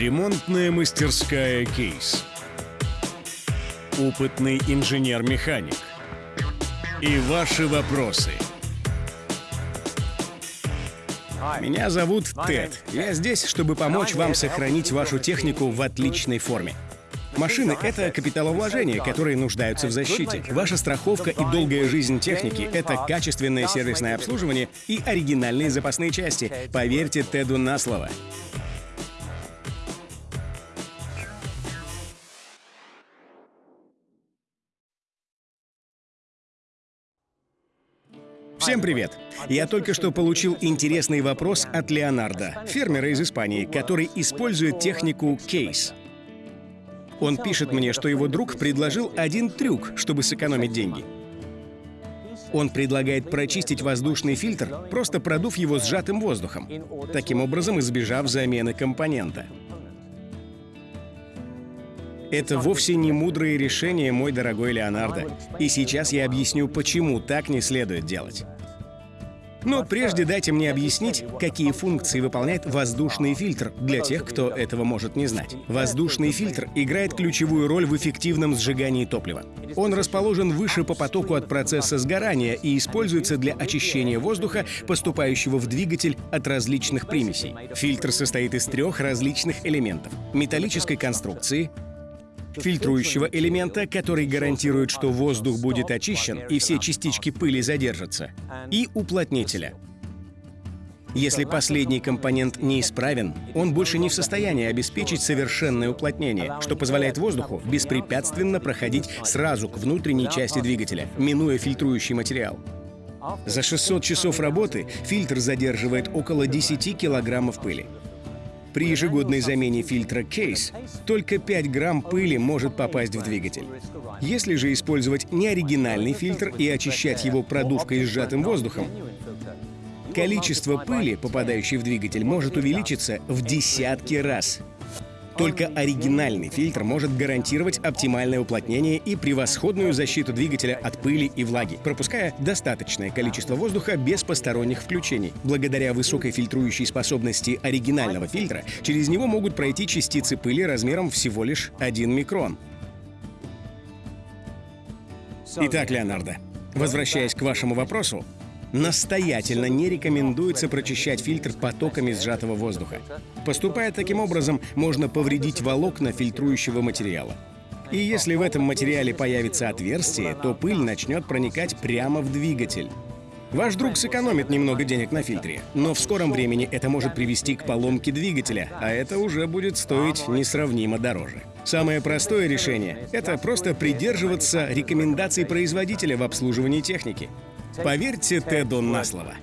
Ремонтная мастерская «Кейс». Опытный инженер-механик. И ваши вопросы. Меня зовут Тед. Я здесь, чтобы помочь вам сохранить вашу технику в отличной форме. Машины — это капиталовложения, которые нуждаются в защите. Ваша страховка и долгая жизнь техники — это качественное сервисное обслуживание и оригинальные запасные части. Поверьте Теду на слово. Всем привет! Я только что получил интересный вопрос от Леонардо, фермера из Испании, который использует технику Case. Он пишет мне, что его друг предложил один трюк, чтобы сэкономить деньги. Он предлагает прочистить воздушный фильтр, просто продув его сжатым воздухом, таким образом избежав замены компонента. Это вовсе не мудрое решение, мой дорогой Леонардо. И сейчас я объясню, почему так не следует делать. Но прежде дайте мне объяснить, какие функции выполняет воздушный фильтр для тех, кто этого может не знать. Воздушный фильтр играет ключевую роль в эффективном сжигании топлива. Он расположен выше по потоку от процесса сгорания и используется для очищения воздуха, поступающего в двигатель от различных примесей. Фильтр состоит из трех различных элементов — металлической конструкции, фильтрующего элемента, который гарантирует, что воздух будет очищен и все частички пыли задержатся, и уплотнителя. Если последний компонент неисправен, он больше не в состоянии обеспечить совершенное уплотнение, что позволяет воздуху беспрепятственно проходить сразу к внутренней части двигателя, минуя фильтрующий материал. За 600 часов работы фильтр задерживает около 10 килограммов пыли. При ежегодной замене фильтра Case только 5 грамм пыли может попасть в двигатель. Если же использовать неоригинальный фильтр и очищать его продувкой сжатым воздухом, количество пыли, попадающей в двигатель, может увеличиться в десятки раз. Только оригинальный фильтр может гарантировать оптимальное уплотнение и превосходную защиту двигателя от пыли и влаги, пропуская достаточное количество воздуха без посторонних включений. Благодаря высокой фильтрующей способности оригинального фильтра, через него могут пройти частицы пыли размером всего лишь 1 микрон. Итак, Леонардо, возвращаясь к вашему вопросу, настоятельно не рекомендуется прочищать фильтр потоками сжатого воздуха. Поступая таким образом, можно повредить волокна фильтрующего материала. И если в этом материале появится отверстие, то пыль начнет проникать прямо в двигатель. Ваш друг сэкономит немного денег на фильтре, но в скором времени это может привести к поломке двигателя, а это уже будет стоить несравнимо дороже. Самое простое решение — это просто придерживаться рекомендаций производителя в обслуживании техники. Поверьте Теду на слово.